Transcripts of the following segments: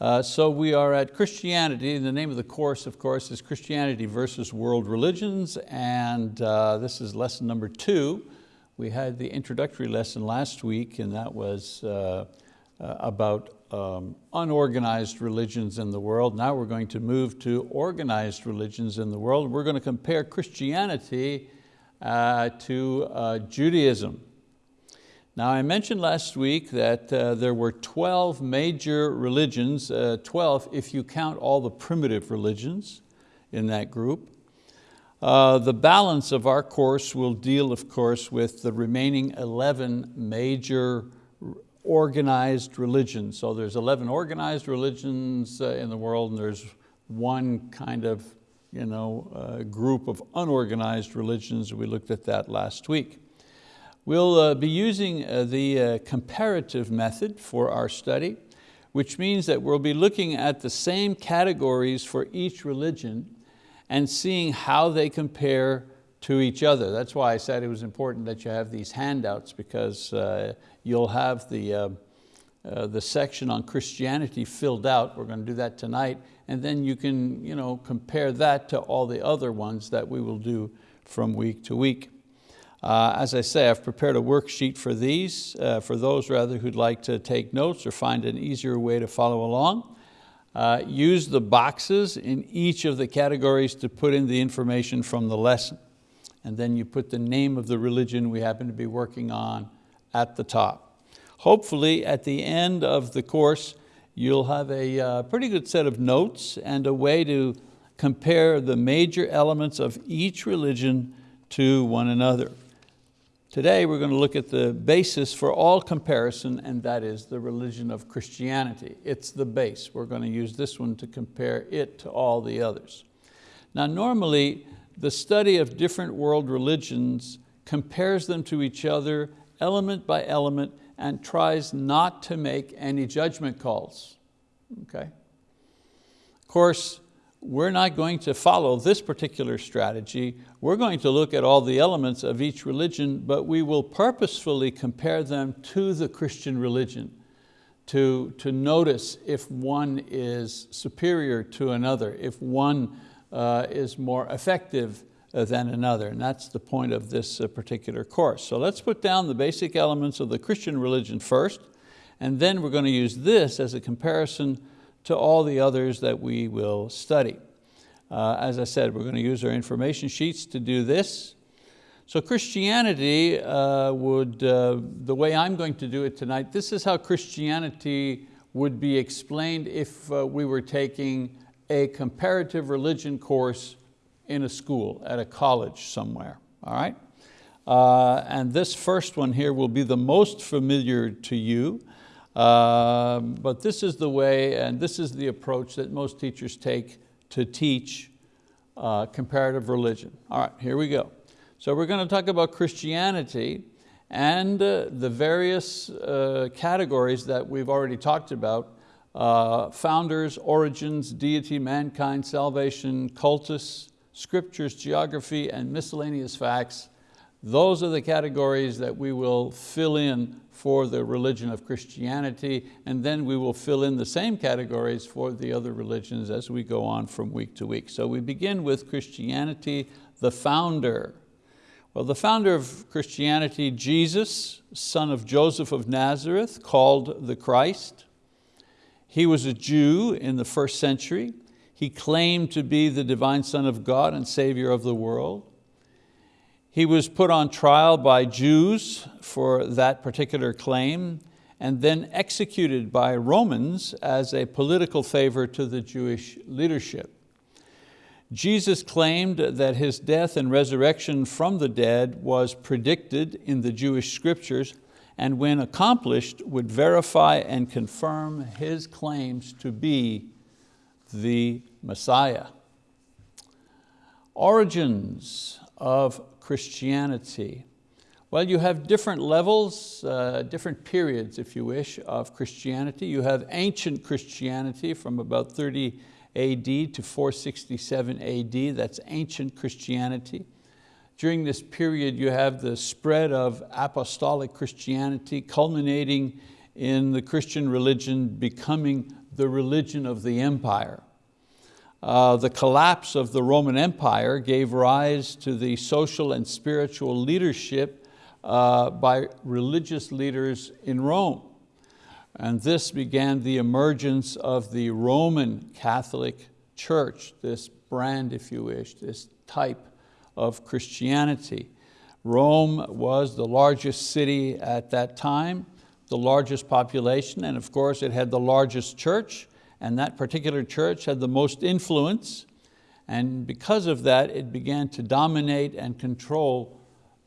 Uh, so we are at Christianity. The name of the course, of course, is Christianity versus World Religions, and uh, this is lesson number two. We had the introductory lesson last week, and that was uh, uh about um, unorganized religions in the world. Now we're going to move to organized religions in the world. We're going to compare Christianity uh, to Judaism. Now I mentioned last week that uh, there were 12 major religions, uh, 12 if you count all the primitive religions in that group. Uh, the balance of our course will deal, of course, with the remaining 11 major organized religions. So there's 11 organized religions uh, in the world and there's one kind of you know, uh, group of unorganized religions. We looked at that last week. We'll uh, be using uh, the uh, comparative method for our study, which means that we'll be looking at the same categories for each religion and seeing how they compare to each other. That's why I said it was important that you have these handouts because uh, you'll have the, uh, uh, the section on Christianity filled out. We're going to do that tonight. And then you can you know, compare that to all the other ones that we will do from week to week. Uh, as I say, I've prepared a worksheet for these, uh, for those rather who'd like to take notes or find an easier way to follow along. Uh, use the boxes in each of the categories to put in the information from the lesson. And then you put the name of the religion we happen to be working on at the top. Hopefully at the end of the course, you'll have a uh, pretty good set of notes and a way to compare the major elements of each religion to one another. Today we're going to look at the basis for all comparison and that is the religion of Christianity. It's the base. We're going to use this one to compare it to all the others. Now normally the study of different world religions compares them to each other element by element and tries not to make any judgment calls. Okay? Of course, we're not going to follow this particular strategy. We're going to look at all the elements of each religion, but we will purposefully compare them to the Christian religion to, to notice if one is superior to another, if one uh, is more effective than another. And that's the point of this uh, particular course. So let's put down the basic elements of the Christian religion first, and then we're going to use this as a comparison to all the others that we will study. Uh, as I said, we're going to use our information sheets to do this. So Christianity uh, would, uh, the way I'm going to do it tonight, this is how Christianity would be explained if uh, we were taking a comparative religion course in a school, at a college somewhere, all right? Uh, and this first one here will be the most familiar to you. Um, but this is the way and this is the approach that most teachers take to teach uh, comparative religion. All right, here we go. So we're going to talk about Christianity and uh, the various uh, categories that we've already talked about, uh, founders, origins, deity, mankind, salvation, cultus, scriptures, geography, and miscellaneous facts. Those are the categories that we will fill in for the religion of Christianity, and then we will fill in the same categories for the other religions as we go on from week to week. So we begin with Christianity, the founder. Well, the founder of Christianity, Jesus, son of Joseph of Nazareth, called the Christ. He was a Jew in the first century. He claimed to be the divine son of God and savior of the world. He was put on trial by Jews for that particular claim and then executed by Romans as a political favor to the Jewish leadership. Jesus claimed that his death and resurrection from the dead was predicted in the Jewish scriptures and when accomplished would verify and confirm his claims to be the Messiah. Origins of Christianity? Well, you have different levels, uh, different periods, if you wish, of Christianity. You have ancient Christianity from about 30 AD to 467 AD, that's ancient Christianity. During this period, you have the spread of apostolic Christianity culminating in the Christian religion becoming the religion of the empire. Uh, the collapse of the Roman Empire gave rise to the social and spiritual leadership uh, by religious leaders in Rome. And this began the emergence of the Roman Catholic Church, this brand, if you wish, this type of Christianity. Rome was the largest city at that time, the largest population, and of course it had the largest church, and that particular church had the most influence, and because of that it began to dominate and control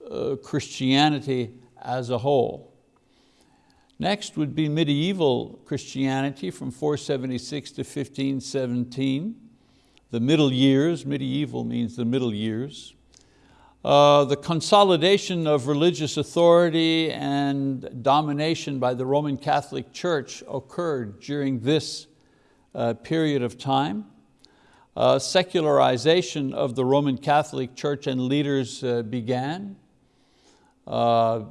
uh, Christianity as a whole. Next would be medieval Christianity from 476 to 1517. The middle years, medieval means the middle years. Uh, the consolidation of religious authority and domination by the Roman Catholic Church occurred during this uh, period of time. Uh, secularization of the Roman Catholic Church and leaders uh, began. Uh,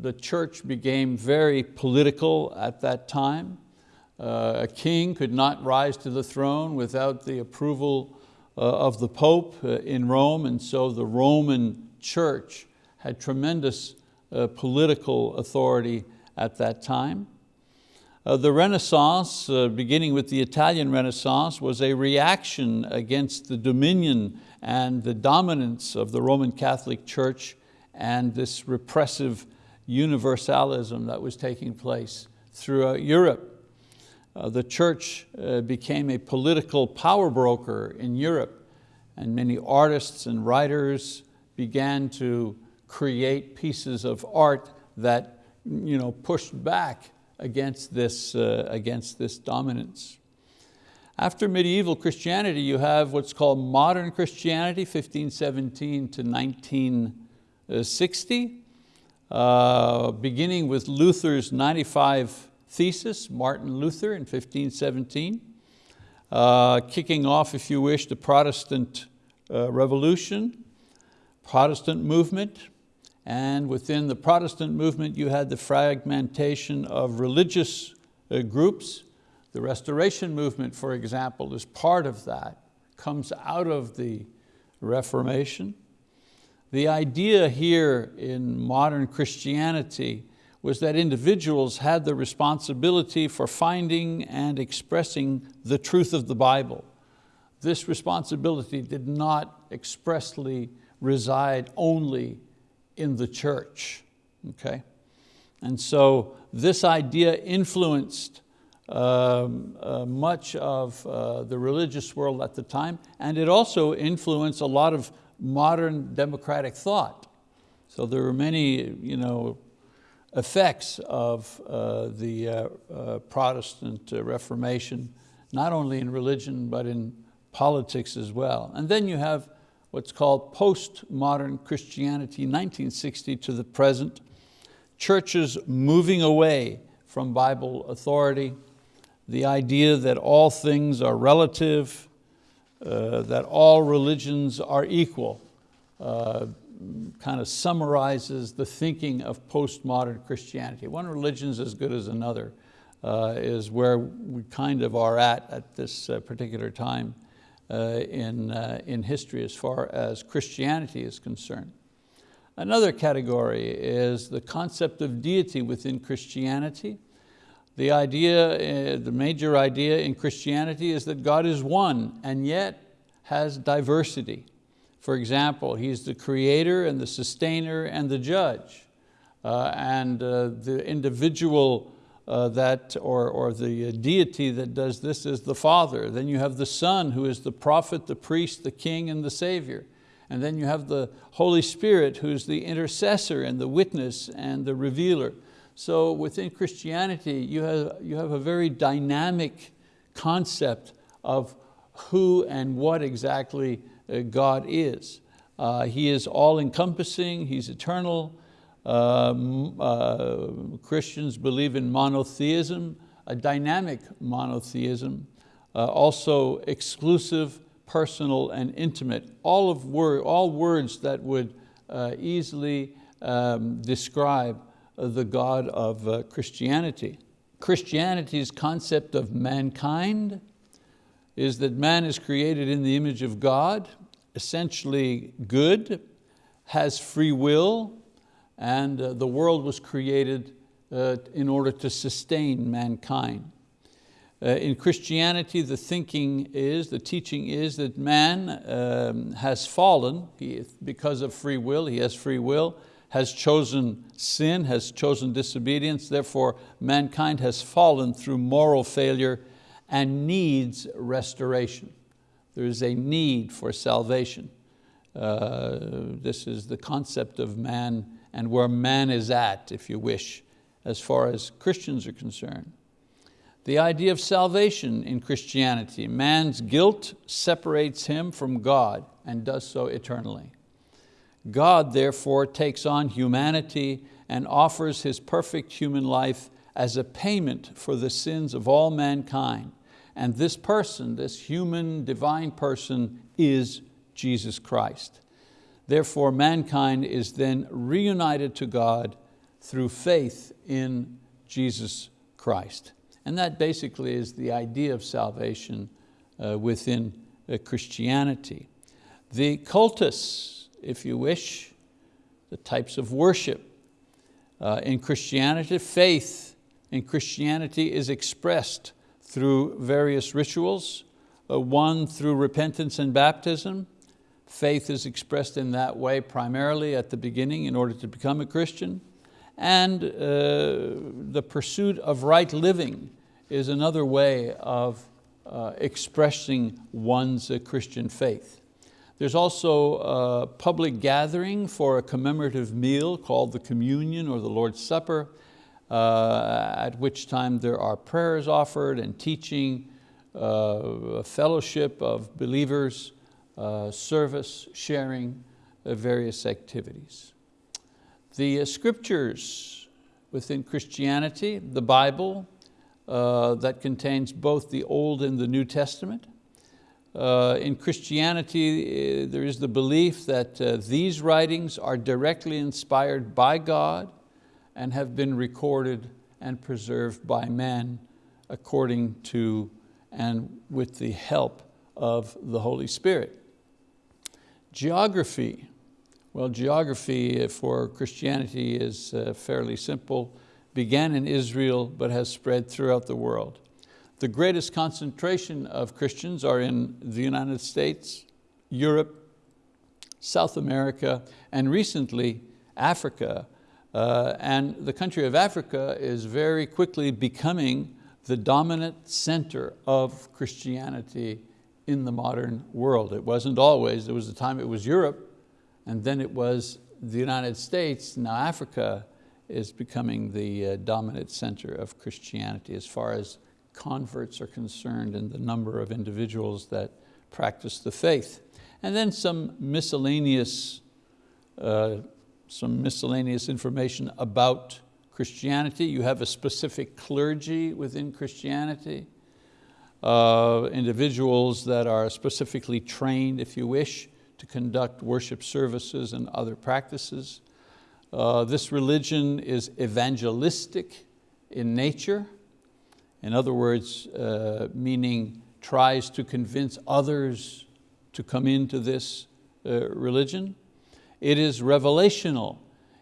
the church became very political at that time. Uh, a king could not rise to the throne without the approval uh, of the Pope in Rome, and so the Roman church had tremendous political authority at that time. Uh, the Renaissance, uh, beginning with the Italian Renaissance, was a reaction against the dominion and the dominance of the Roman Catholic Church and this repressive universalism that was taking place throughout Europe. Uh, the church uh, became a political power broker in Europe and many artists and writers began to create pieces of art that you know, pushed back against this, uh, against this dominance. After medieval Christianity, you have what's called modern Christianity, 1517 to 1960, uh, beginning with Luther's 95 thesis, Martin Luther in 1517, uh, kicking off, if you wish, the Protestant uh, Revolution, Protestant movement, and within the Protestant movement you had the fragmentation of religious uh, groups. The Restoration movement, for example, is part of that, comes out of the Reformation. The idea here in modern Christianity was that individuals had the responsibility for finding and expressing the truth of the Bible. This responsibility did not expressly reside only in the church, okay? And so this idea influenced um, uh, much of uh, the religious world at the time, and it also influenced a lot of modern democratic thought. So there were many you know, effects of uh, the uh, uh, Protestant uh, Reformation, not only in religion, but in politics as well. And then you have what's called postmodern Christianity, 1960 to the present, churches moving away from Bible authority, the idea that all things are relative, uh, that all religions are equal, uh, kind of summarizes the thinking of postmodern Christianity. One religion is as good as another uh, is where we kind of are at at this uh, particular time in, uh, in history as far as Christianity is concerned. Another category is the concept of deity within Christianity. The idea, uh, the major idea in Christianity is that God is one and yet has diversity. For example, He's the creator and the sustainer and the judge. Uh, and uh, the individual uh, that, or, or the deity that does this is the Father. Then you have the Son who is the prophet, the priest, the king, and the Savior. And then you have the Holy Spirit who's the intercessor and the witness and the revealer. So within Christianity, you have, you have a very dynamic concept of who and what exactly uh, God is. Uh, he is all encompassing, He's eternal. Um, uh, Christians believe in monotheism, a dynamic monotheism, uh, also exclusive, personal, and intimate. All, of all words that would uh, easily um, describe the God of uh, Christianity. Christianity's concept of mankind is that man is created in the image of God, essentially good, has free will, and uh, the world was created uh, in order to sustain mankind. Uh, in Christianity, the thinking is, the teaching is that man um, has fallen because of free will, he has free will, has chosen sin, has chosen disobedience, therefore mankind has fallen through moral failure and needs restoration. There is a need for salvation. Uh, this is the concept of man and where man is at, if you wish, as far as Christians are concerned. The idea of salvation in Christianity, man's guilt separates him from God and does so eternally. God therefore takes on humanity and offers His perfect human life as a payment for the sins of all mankind. And this person, this human divine person is Jesus Christ. Therefore mankind is then reunited to God through faith in Jesus Christ. And that basically is the idea of salvation uh, within uh, Christianity. The cultus, if you wish, the types of worship. Uh, in Christianity, faith in Christianity is expressed through various rituals, uh, one through repentance and baptism. Faith is expressed in that way primarily at the beginning in order to become a Christian. And uh, the pursuit of right living is another way of uh, expressing one's uh, Christian faith. There's also a public gathering for a commemorative meal called the communion or the Lord's Supper, uh, at which time there are prayers offered and teaching, uh, a fellowship of believers, uh, service, sharing, uh, various activities. The uh, scriptures within Christianity, the Bible, uh, that contains both the Old and the New Testament, uh, in Christianity, there is the belief that these writings are directly inspired by God and have been recorded and preserved by men according to and with the help of the Holy Spirit. Geography, well geography for Christianity is uh, fairly simple, began in Israel but has spread throughout the world. The greatest concentration of Christians are in the United States, Europe, South America, and recently Africa. Uh, and the country of Africa is very quickly becoming the dominant center of Christianity in the modern world. It wasn't always, there was a time it was Europe, and then it was the United States, now Africa is becoming the uh, dominant center of Christianity as far as converts are concerned and the number of individuals that practice the faith. And then some miscellaneous, uh, some miscellaneous information about Christianity. You have a specific clergy within Christianity, uh, individuals that are specifically trained, if you wish, to conduct worship services and other practices. Uh, this religion is evangelistic in nature. In other words, uh, meaning tries to convince others to come into this uh, religion. It is revelational.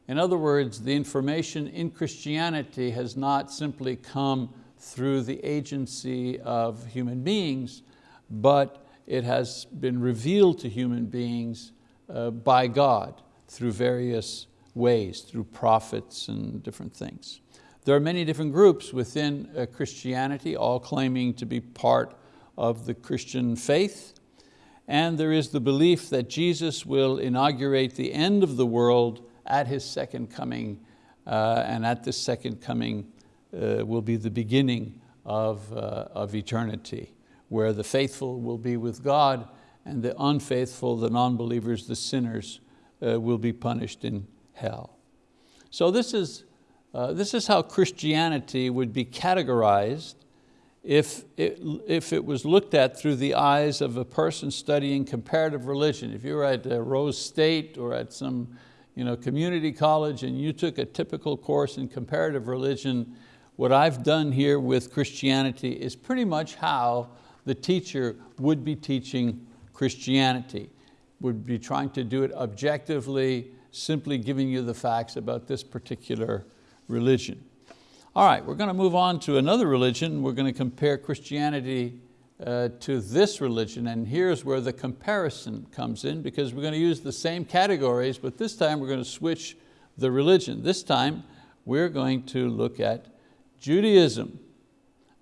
In other words, the information in Christianity has not simply come through the agency of human beings, but it has been revealed to human beings uh, by God through various ways, through prophets and different things. There are many different groups within uh, Christianity, all claiming to be part of the Christian faith. And there is the belief that Jesus will inaugurate the end of the world at His second coming, uh, and at this second coming uh, will be the beginning of, uh, of eternity, where the faithful will be with God and the unfaithful, the non-believers, the sinners, uh, will be punished in hell. So this is uh, this is how Christianity would be categorized if it, if it was looked at through the eyes of a person studying comparative religion. If you were at uh, Rose State or at some you know, community college and you took a typical course in comparative religion, what I've done here with Christianity is pretty much how the teacher would be teaching Christianity, would be trying to do it objectively, simply giving you the facts about this particular religion. All right, we're going to move on to another religion. We're going to compare Christianity uh, to this religion, and here's where the comparison comes in because we're going to use the same categories, but this time we're going to switch the religion. This time we're going to look at Judaism.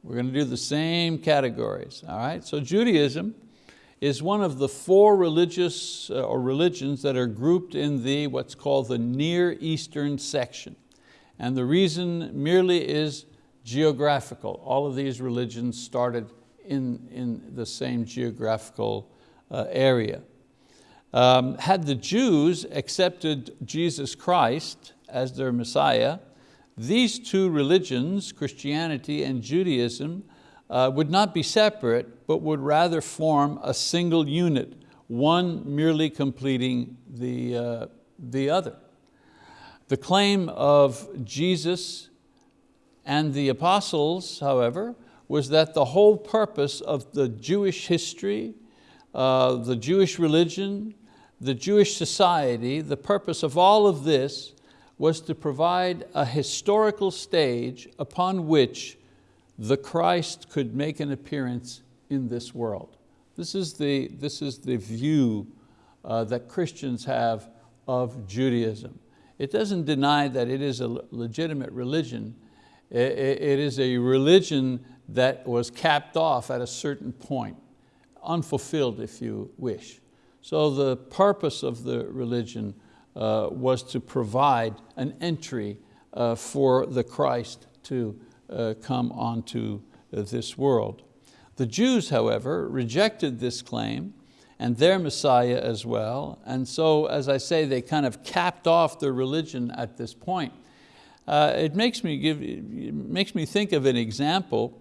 We're going to do the same categories, all right? So Judaism is one of the four religious uh, or religions that are grouped in the what's called the Near Eastern section. And the reason merely is geographical. All of these religions started in, in the same geographical uh, area. Um, had the Jews accepted Jesus Christ as their Messiah, these two religions, Christianity and Judaism, uh, would not be separate, but would rather form a single unit, one merely completing the, uh, the other. The claim of Jesus and the apostles, however, was that the whole purpose of the Jewish history, uh, the Jewish religion, the Jewish society, the purpose of all of this was to provide a historical stage upon which the Christ could make an appearance in this world. This is the, this is the view uh, that Christians have of Judaism. It doesn't deny that it is a legitimate religion. it is a religion that was capped off at a certain point, unfulfilled if you wish. So the purpose of the religion was to provide an entry uh, for the Christ to uh, come onto this world. The Jews, however, rejected this claim and their Messiah as well. And so, as I say, they kind of capped off their religion at this point. Uh, it, makes me give, makes me think of an example,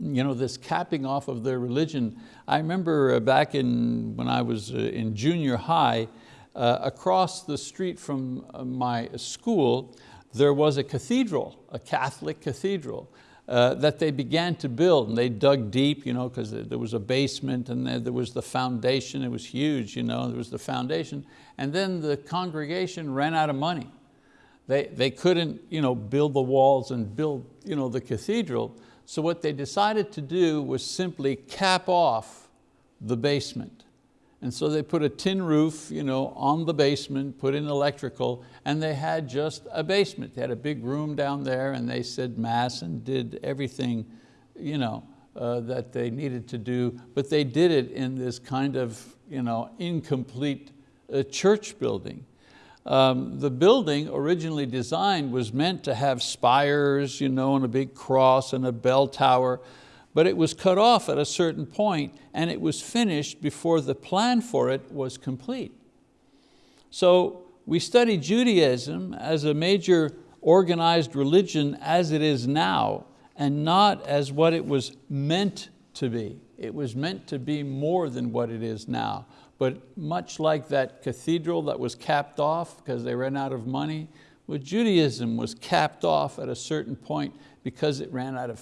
you know, this capping off of their religion. I remember uh, back in, when I was uh, in junior high, uh, across the street from uh, my school, there was a cathedral, a Catholic cathedral. Uh, that they began to build and they dug deep you know, because there was a basement and there was the foundation, it was huge, you know, there was the foundation. And then the congregation ran out of money. They, they couldn't you know, build the walls and build you know, the cathedral. So what they decided to do was simply cap off the basement. And so they put a tin roof you know, on the basement, put in electrical, and they had just a basement. They had a big room down there and they said mass and did everything you know, uh, that they needed to do, but they did it in this kind of you know, incomplete uh, church building. Um, the building originally designed was meant to have spires you know, and a big cross and a bell tower, but it was cut off at a certain point and it was finished before the plan for it was complete. So we study Judaism as a major organized religion as it is now and not as what it was meant to be. It was meant to be more than what it is now. But much like that cathedral that was capped off because they ran out of money, well, Judaism was capped off at a certain point because it ran out of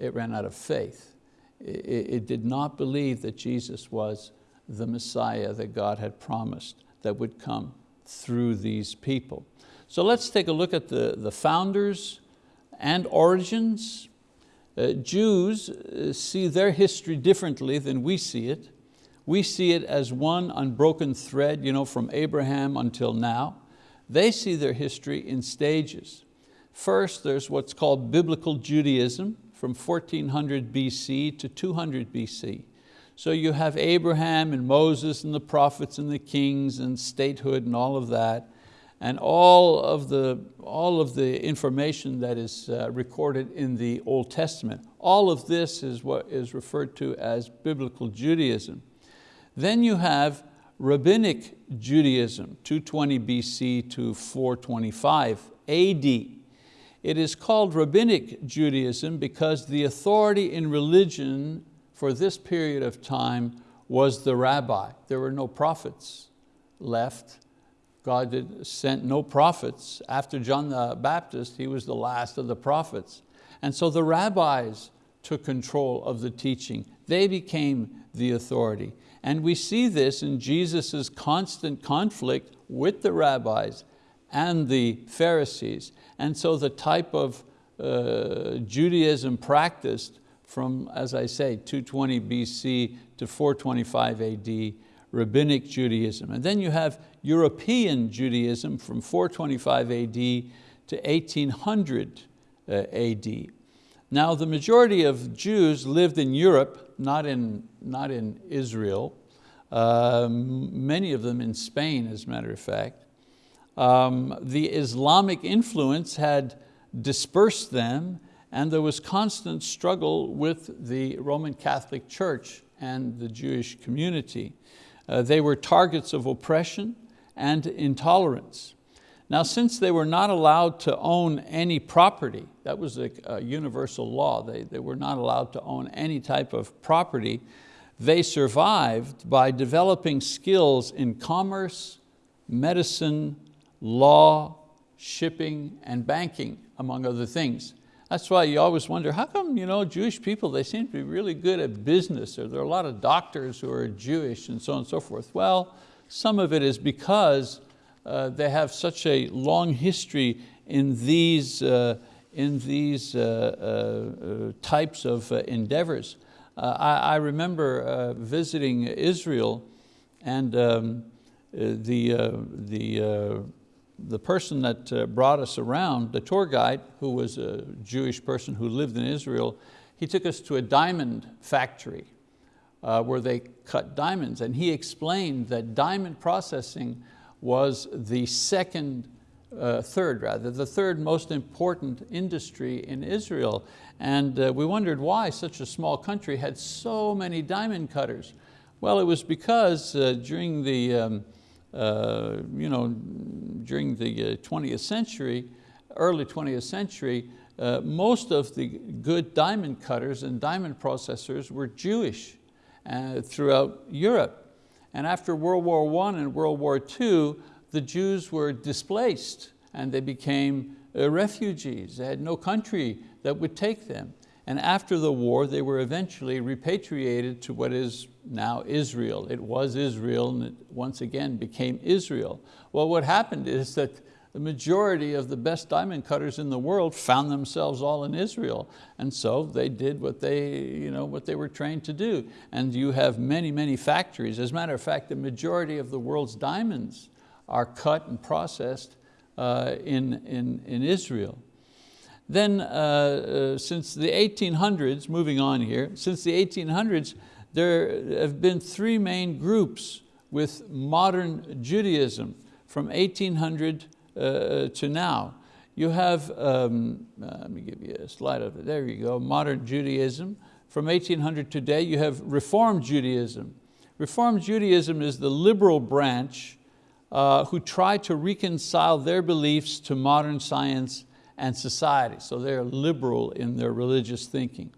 it ran out of faith. It, it did not believe that Jesus was the Messiah that God had promised that would come through these people. So let's take a look at the, the founders and origins. Uh, Jews uh, see their history differently than we see it. We see it as one unbroken thread you know, from Abraham until now. They see their history in stages. First, there's what's called biblical Judaism, from 1400 BC to 200 BC. So you have Abraham and Moses and the prophets and the kings and statehood and all of that. And all of the, all of the information that is uh, recorded in the Old Testament. All of this is what is referred to as biblical Judaism. Then you have Rabbinic Judaism, 220 BC to 425 AD. It is called Rabbinic Judaism because the authority in religion for this period of time was the rabbi. There were no prophets left. God sent no prophets. After John the Baptist, he was the last of the prophets. And so the rabbis took control of the teaching. They became the authority. And we see this in Jesus' constant conflict with the rabbis and the Pharisees. And so the type of uh, Judaism practiced from, as I say, 220 BC to 425 AD, Rabbinic Judaism. And then you have European Judaism from 425 AD to 1800 uh, AD. Now the majority of Jews lived in Europe, not in, not in Israel, um, many of them in Spain as a matter of fact. Um, the Islamic influence had dispersed them and there was constant struggle with the Roman Catholic Church and the Jewish community. Uh, they were targets of oppression and intolerance. Now since they were not allowed to own any property, that was a, a universal law, they, they were not allowed to own any type of property, they survived by developing skills in commerce, medicine, law, shipping, and banking, among other things. That's why you always wonder, how come you know, Jewish people, they seem to be really good at business, or there are a lot of doctors who are Jewish and so on and so forth. Well, some of it is because uh, they have such a long history in these, uh, in these uh, uh types of uh, endeavors. Uh, I, I, remember visiting Israel and um, the, the, the person that brought us around, the tour guide, who was a Jewish person who lived in Israel, he took us to a diamond factory where they cut diamonds and he explained that diamond processing was the second, uh, third rather, the third most important industry in Israel. And uh, we wondered why such a small country had so many diamond cutters. Well, it was because uh, during the, um, uh, you know, during the 20th uh, century, early 20th century, uh, most of the good diamond cutters and diamond processors were Jewish throughout Europe. And after World War I and World War II, the Jews were displaced and they became uh, refugees. They had no country that would take them. And after the war, they were eventually repatriated to what is now Israel. It was Israel and it once again became Israel. Well, what happened is that the majority of the best diamond cutters in the world found themselves all in Israel. And so they did what they, you know, what they were trained to do. And you have many, many factories. As a matter of fact, the majority of the world's diamonds are cut and processed uh, in, in, in Israel. Then uh, uh, since the 1800s, moving on here, since the 1800s, there have been three main groups with modern Judaism from 1800 uh, to now. You have, um, uh, let me give you a slide of it, there you go, modern Judaism. From 1800 today, you have Reform Judaism. Reform Judaism is the liberal branch uh, who try to reconcile their beliefs to modern science and society. So they're liberal in their religious thinking.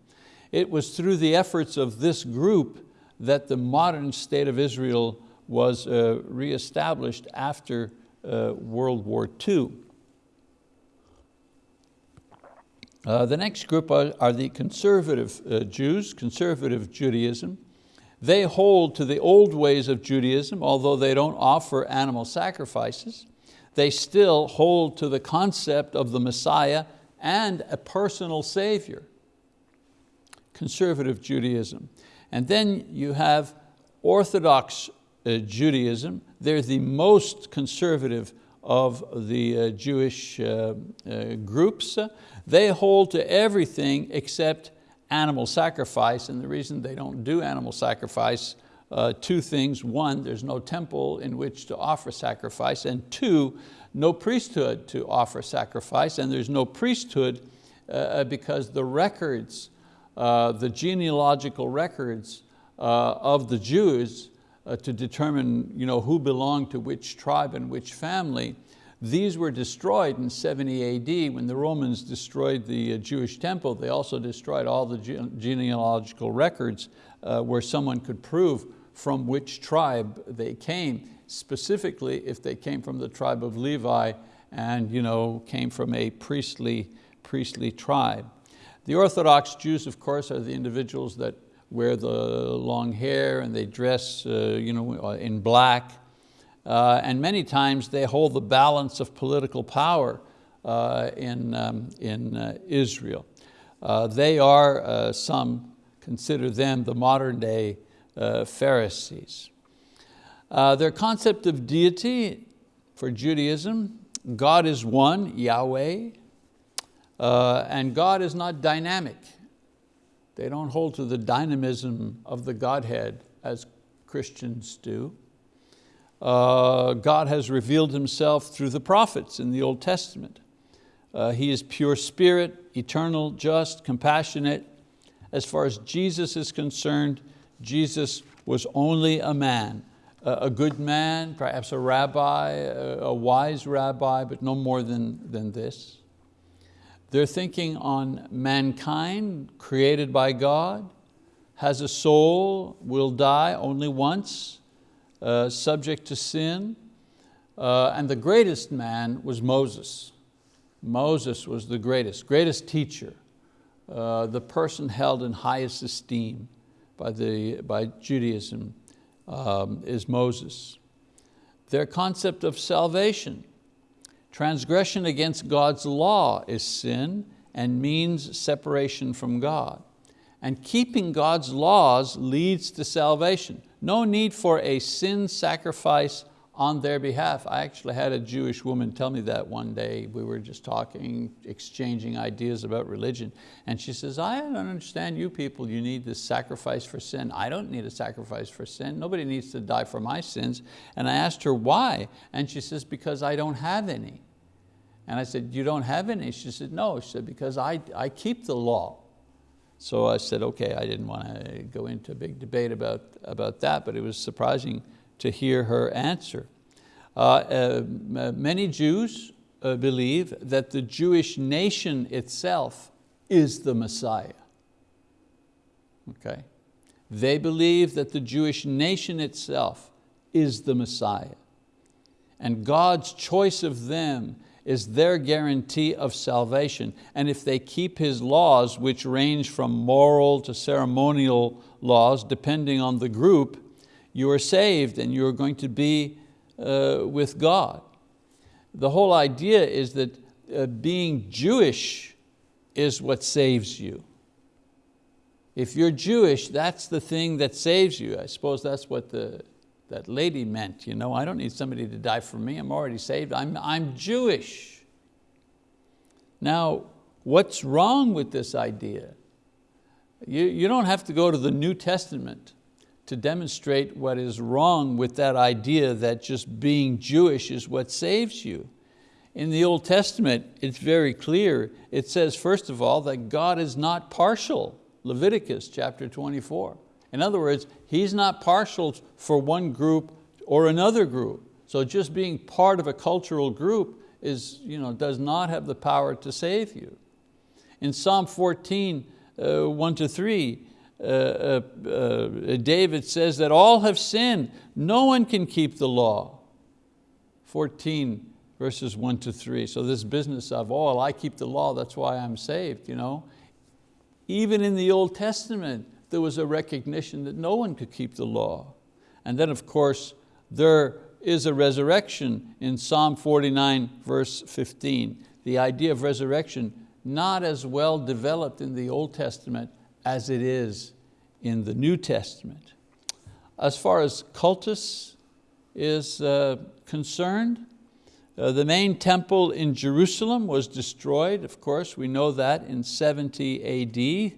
It was through the efforts of this group that the modern state of Israel was uh, reestablished after uh, World War II. Uh, the next group are, are the conservative uh, Jews, conservative Judaism. They hold to the old ways of Judaism, although they don't offer animal sacrifices. They still hold to the concept of the Messiah and a personal Savior. Conservative Judaism. And then you have Orthodox uh, Judaism. They're the most conservative of the uh, Jewish uh, groups. They hold to everything except animal sacrifice, and the reason they don't do animal sacrifice, uh, two things. One, there's no temple in which to offer sacrifice, and two, no priesthood to offer sacrifice, and there's no priesthood uh, because the records, uh, the genealogical records of the Jews uh, to determine you know, who belonged to which tribe and which family. These were destroyed in 70 AD when the Romans destroyed the uh, Jewish temple. They also destroyed all the genealogical records uh, where someone could prove from which tribe they came, specifically if they came from the tribe of Levi and you know, came from a priestly, priestly tribe. The Orthodox Jews, of course, are the individuals that wear the long hair and they dress uh, you know, in black. Uh, and many times they hold the balance of political power uh, in, um, in uh, Israel. Uh, they are, uh, some consider them the modern day Pharisees. their concept of deity for Judaism, God is one, Yahweh, and God is not dynamic. They don't hold to the dynamism of the Godhead as Christians do. Uh, God has revealed Himself through the prophets in the Old Testament. Uh, he is pure spirit, eternal, just, compassionate. As far as Jesus is concerned, Jesus was only a man, a good man, perhaps a rabbi, a wise rabbi, but no more than, than this. They're thinking on mankind created by God, has a soul, will die only once, uh, subject to sin. Uh, and the greatest man was Moses. Moses was the greatest, greatest teacher, uh, the person held in highest esteem by, the, by Judaism um, is Moses. Their concept of salvation Transgression against God's law is sin and means separation from God. And keeping God's laws leads to salvation. No need for a sin sacrifice on their behalf. I actually had a Jewish woman tell me that one day. We were just talking, exchanging ideas about religion. And she says, I don't understand you people, you need this sacrifice for sin. I don't need a sacrifice for sin. Nobody needs to die for my sins. And I asked her why, and she says, because I don't have any. And I said, you don't have any? She said, no. She said, because I, I keep the law. So I said, okay, I didn't want to go into a big debate about, about that, but it was surprising to hear her answer. Uh, uh, many Jews uh, believe that the Jewish nation itself is the Messiah. Okay? They believe that the Jewish nation itself is the Messiah. And God's choice of them is their guarantee of salvation. And if they keep His laws, which range from moral to ceremonial laws, depending on the group, you are saved and you are going to be uh, with God. The whole idea is that uh, being Jewish is what saves you. If you're Jewish, that's the thing that saves you. I suppose that's what the, that lady meant. You know, I don't need somebody to die for me, I'm already saved, I'm, I'm Jewish. Now, what's wrong with this idea? You, you don't have to go to the New Testament to demonstrate what is wrong with that idea that just being Jewish is what saves you. In the Old Testament, it's very clear. It says, first of all, that God is not partial. Leviticus chapter 24. In other words, He's not partial for one group or another group. So just being part of a cultural group is, you know, does not have the power to save you. In Psalm 14, uh, 1 to 3, uh, uh, uh, Uh, uh, uh, David says that all have sinned, no one can keep the law. 14 verses 1 to 3. So this business of, oh, I keep the law, that's why I'm saved. You know? Even in the Old Testament, there was a recognition that no one could keep the law. And then of course, there is a resurrection in Psalm 49 verse 15. The idea of resurrection not as well developed in the Old Testament as it is in the New Testament. As far as cultus is uh, concerned, uh, the main temple in Jerusalem was destroyed, of course, we know that in 70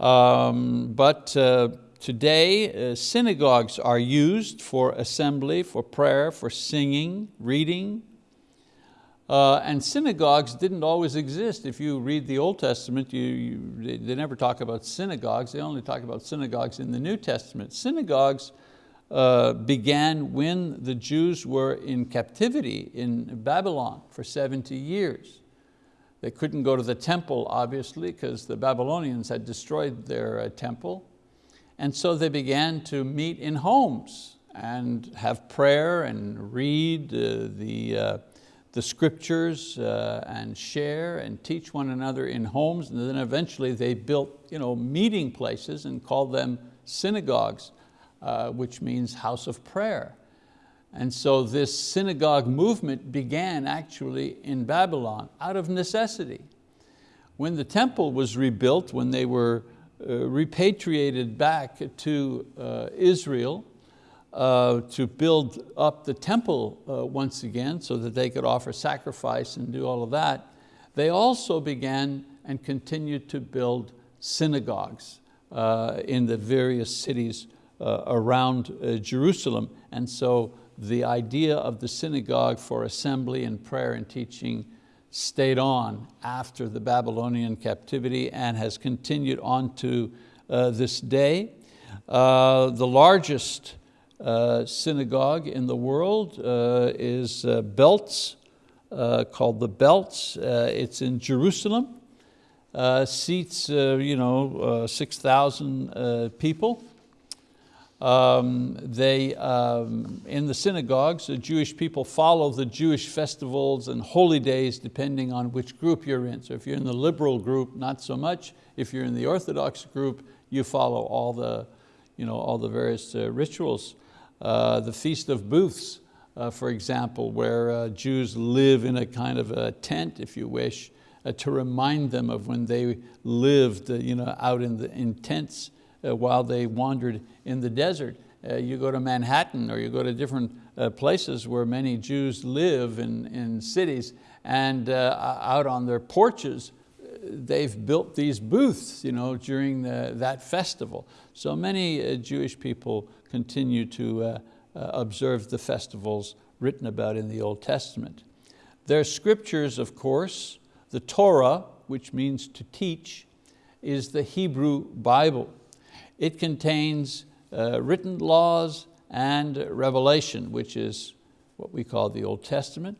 AD. Um, but uh, today uh, synagogues are used for assembly, for prayer, for singing, reading. Uh, and synagogues didn't always exist. If you read the Old Testament, you, you, they never talk about synagogues. They only talk about synagogues in the New Testament. Synagogues uh, began when the Jews were in captivity in Babylon for 70 years. They couldn't go to the temple, obviously, because the Babylonians had destroyed their uh, temple. And so they began to meet in homes and have prayer and read uh, the, uh, the scriptures uh, and share and teach one another in homes. And then eventually they built you know, meeting places and called them synagogues, uh, which means house of prayer. And so this synagogue movement began actually in Babylon out of necessity. When the temple was rebuilt, when they were uh, repatriated back to uh, Israel, uh, to build up the temple uh, once again so that they could offer sacrifice and do all of that, they also began and continued to build synagogues uh, in the various cities uh, around uh, Jerusalem. And so the idea of the synagogue for assembly and prayer and teaching stayed on after the Babylonian captivity and has continued on to uh, this day. the largest uh, synagogue in the world uh, is uh, Belz, uh, called the Belz. Uh, it's in Jerusalem. seats you know, 6,000 people. Um, they, um, in the synagogues, the Jewish people follow the Jewish festivals and holy days depending on which group you're in. So if you're in the liberal group, not so much. If you're in the Orthodox group, you follow all the, you know, all the various rituals. Uh, the Feast of Booths, uh, for example, where uh, Jews live in a kind of a tent, if you wish, uh, to remind them of when they lived uh, you know, out in, the, in tents while they wandered in the desert. you go to Manhattan or you go to different places where many Jews live in, in cities and out on their porches, they've built these booths you know, during the, that festival. So many Jewish people continue to uh, uh, observe the festivals written about in the Old Testament. Their scriptures, of course, the Torah, which means to teach, is the Hebrew Bible. It contains uh, written laws and revelation, which is what we call the Old Testament.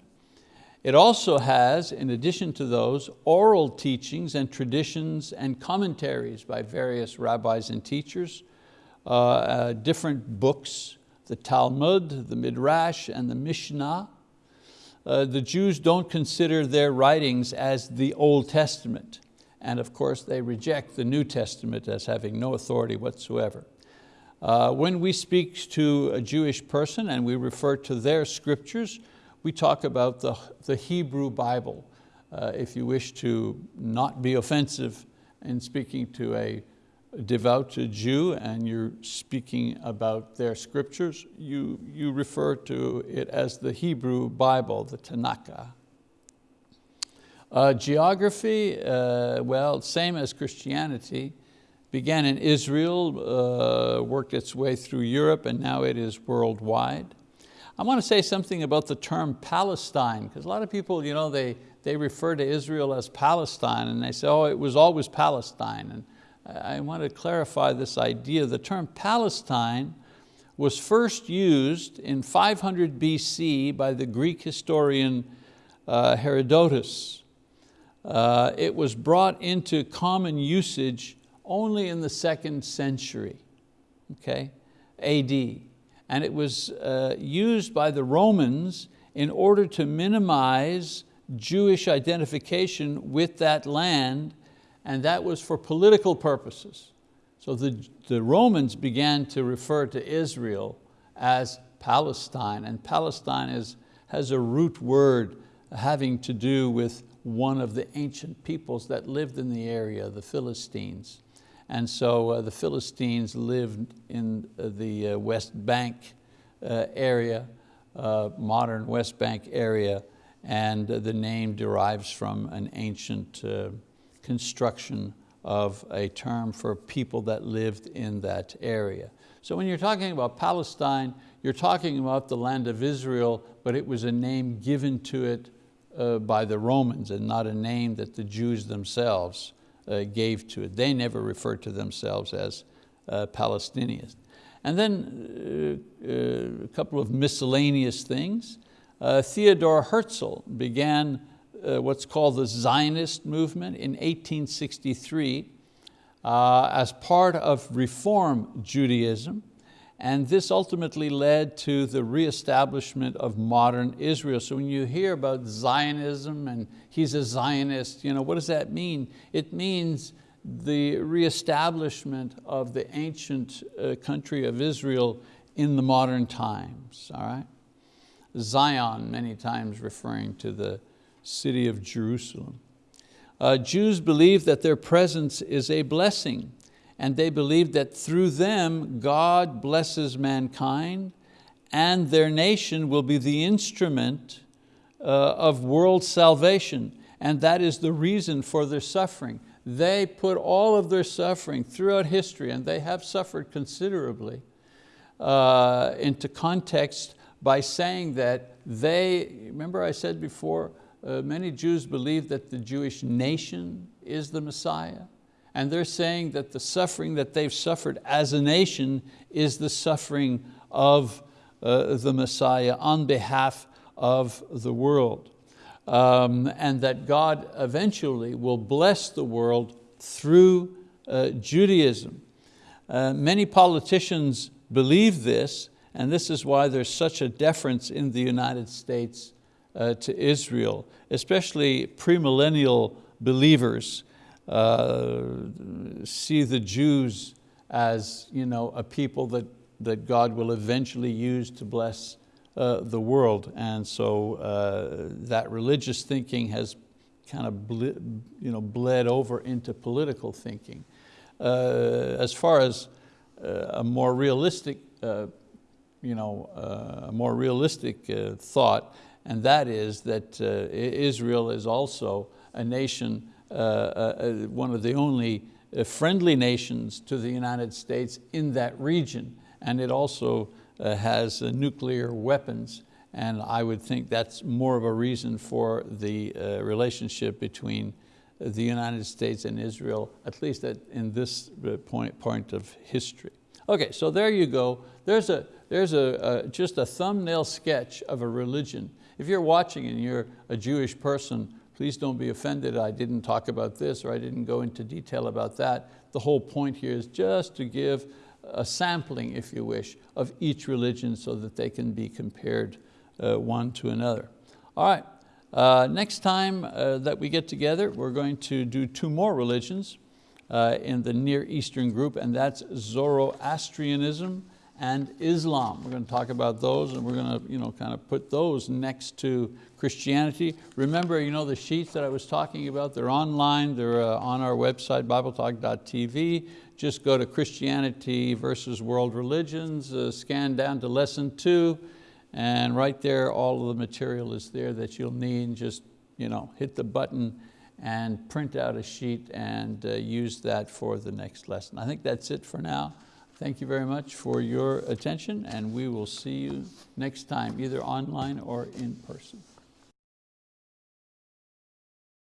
It also has, in addition to those, oral teachings and traditions and commentaries by various rabbis and teachers, uh, uh, different books, the Talmud, the Midrash, and the Mishnah. Uh, the Jews don't consider their writings as the Old Testament. And of course, they reject the New Testament as having no authority whatsoever. Uh, when we speak to a Jewish person and we refer to their scriptures, we talk about the, the Hebrew Bible. Uh, if you wish to not be offensive in speaking to a devout Jew and you're speaking about their scriptures, you, you refer to it as the Hebrew Bible, the Tanakh. Uh, geography, uh, well, same as Christianity, began in Israel, uh, worked its way through Europe, and now it is worldwide. I want to say something about the term Palestine, because a lot of people, you know, they, they refer to Israel as Palestine, and they say, oh, it was always Palestine. And I want to clarify this idea. The term Palestine was first used in 500 BC by the Greek historian uh, Herodotus. Uh, it was brought into common usage only in the second century, okay, AD. And it was uh, used by the Romans in order to minimize Jewish identification with that land and that was for political purposes. So the, the Romans began to refer to Israel as Palestine, and Palestine is, has a root word having to do with one of the ancient peoples that lived in the area, the Philistines. And so uh, the Philistines lived in uh, the uh, West Bank uh, area, uh, modern West Bank area, and the name derives from an ancient construction of a term for people that lived in that area. So when you're talking about Palestine, you're talking about the land of Israel, but it was a name given to it uh, by the Romans and not a name that the Jews themselves uh, gave to it. They never referred to themselves as uh, Palestinians. And then uh, uh, a couple of miscellaneous things. Uh, Theodore Herzl began what's called the Zionist movement in 1863 uh, as part of Reform Judaism. And this ultimately led to the reestablishment of modern Israel. So when you hear about Zionism and he's a Zionist, you know, what does that mean? It means the reestablishment of the ancient uh, country of Israel in the modern times, all right? Zion, many times referring to the city of Jerusalem. Uh, Jews believe that their presence is a blessing and they believe that through them God blesses mankind and their nation will be the instrument uh, of world salvation and that is the reason for their suffering. They put all of their suffering throughout history and they have suffered considerably uh, into context by saying that they, remember I said before, uh, many Jews believe that the Jewish nation is the Messiah and they're saying that the suffering that they've suffered as a nation is the suffering of uh, the Messiah on behalf of the world. Um, and that God eventually will bless the world through uh, Judaism. Uh, many politicians believe this, and this is why there's such a deference in the United States uh, to Israel, especially premillennial believers uh, see the Jews as you know, a people that, that God will eventually use to bless uh, the world. And so uh, that religious thinking has kind of you know, bled over into political thinking. Uh, as far as uh, a more realistic, you know, a more realistic thought, and that is that uh, Israel is also a nation uh, uh, uh, one of the only uh, friendly nations to the United States in that region. And it also uh, has nuclear weapons. And I would think that's more of a reason for the relationship between the United States and Israel, at least at, in this point, point of history. Okay, so there you go. There's, a, there's a, a, just a thumbnail sketch of a religion. If you're watching and you're a Jewish person, Please don't be offended, I didn't talk about this or I didn't go into detail about that. The whole point here is just to give a sampling, if you wish, of each religion so that they can be compared uh, one to another. All right, uh, next time uh, that we get together, we're going to do two more religions uh, in the Near Eastern group, and that's Zoroastrianism and Islam. We're going to talk about those and we're going to you know, kind of put those next to Christianity. Remember you know, the sheets that I was talking about, they're online, they're uh, on our website, BibleTalk.tv. Just go to Christianity versus world religions, uh, scan down to lesson two, and right there all of the material is there that you'll need. Just you know, hit the button and print out a sheet and uh, use that for the next lesson. I think that's it for now. Thank you very much for your attention and we will see you next time, either online or in person.